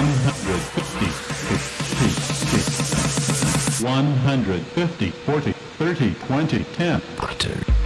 150, 50, 50, 150, 40, 30, 20, 10. Butter.